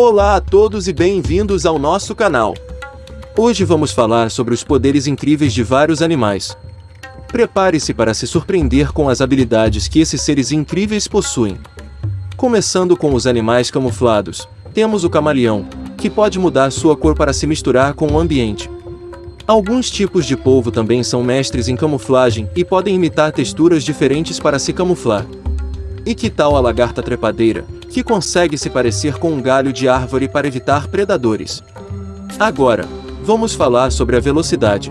Olá a todos e bem-vindos ao nosso canal. Hoje vamos falar sobre os poderes incríveis de vários animais. Prepare-se para se surpreender com as habilidades que esses seres incríveis possuem. Começando com os animais camuflados, temos o camaleão, que pode mudar sua cor para se misturar com o ambiente. Alguns tipos de polvo também são mestres em camuflagem e podem imitar texturas diferentes para se camuflar. E que tal a lagarta trepadeira, que consegue se parecer com um galho de árvore para evitar predadores? Agora, vamos falar sobre a velocidade.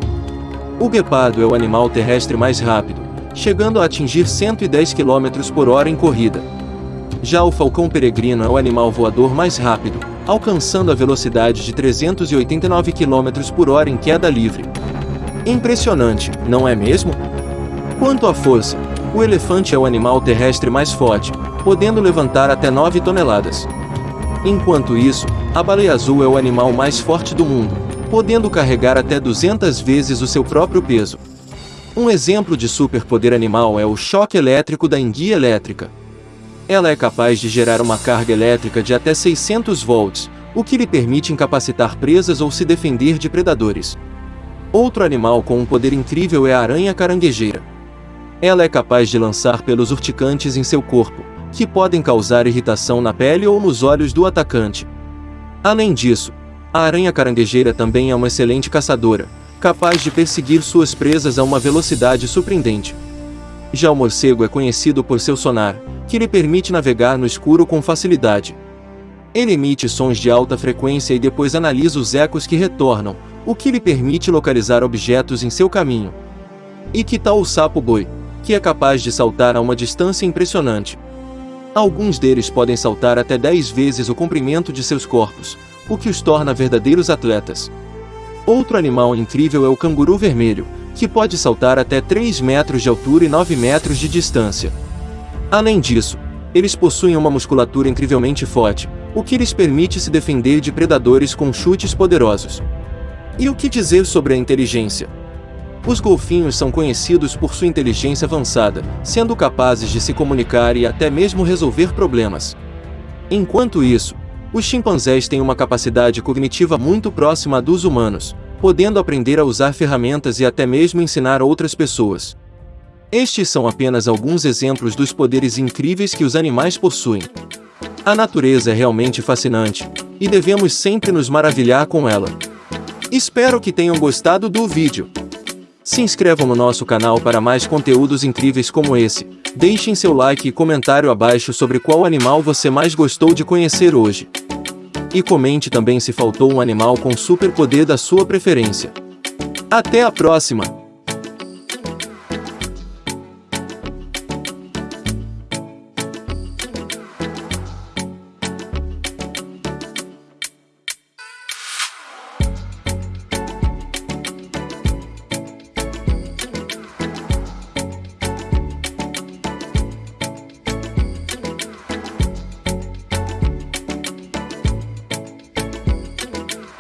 O guepardo é o animal terrestre mais rápido, chegando a atingir 110 km por hora em corrida. Já o falcão peregrino é o animal voador mais rápido, alcançando a velocidade de 389 km por hora em queda livre. Impressionante, não é mesmo? Quanto à força, o elefante é o animal terrestre mais forte, podendo levantar até 9 toneladas. Enquanto isso, a baleia azul é o animal mais forte do mundo, podendo carregar até 200 vezes o seu próprio peso. Um exemplo de superpoder animal é o choque elétrico da enguia elétrica. Ela é capaz de gerar uma carga elétrica de até 600 volts, o que lhe permite incapacitar presas ou se defender de predadores. Outro animal com um poder incrível é a aranha caranguejeira. Ela é capaz de lançar pelos urticantes em seu corpo, que podem causar irritação na pele ou nos olhos do atacante. Além disso, a aranha caranguejeira também é uma excelente caçadora, capaz de perseguir suas presas a uma velocidade surpreendente. Já o morcego é conhecido por seu sonar, que lhe permite navegar no escuro com facilidade. Ele emite sons de alta frequência e depois analisa os ecos que retornam, o que lhe permite localizar objetos em seu caminho. E que tal o sapo-boi? que é capaz de saltar a uma distância impressionante. Alguns deles podem saltar até 10 vezes o comprimento de seus corpos, o que os torna verdadeiros atletas. Outro animal incrível é o canguru vermelho, que pode saltar até 3 metros de altura e 9 metros de distância. Além disso, eles possuem uma musculatura incrivelmente forte, o que lhes permite se defender de predadores com chutes poderosos. E o que dizer sobre a inteligência? Os golfinhos são conhecidos por sua inteligência avançada, sendo capazes de se comunicar e até mesmo resolver problemas. Enquanto isso, os chimpanzés têm uma capacidade cognitiva muito próxima à dos humanos, podendo aprender a usar ferramentas e até mesmo ensinar outras pessoas. Estes são apenas alguns exemplos dos poderes incríveis que os animais possuem. A natureza é realmente fascinante, e devemos sempre nos maravilhar com ela. Espero que tenham gostado do vídeo. Se inscrevam no nosso canal para mais conteúdos incríveis como esse. Deixem seu like e comentário abaixo sobre qual animal você mais gostou de conhecer hoje. E comente também se faltou um animal com superpoder da sua preferência. Até a próxima!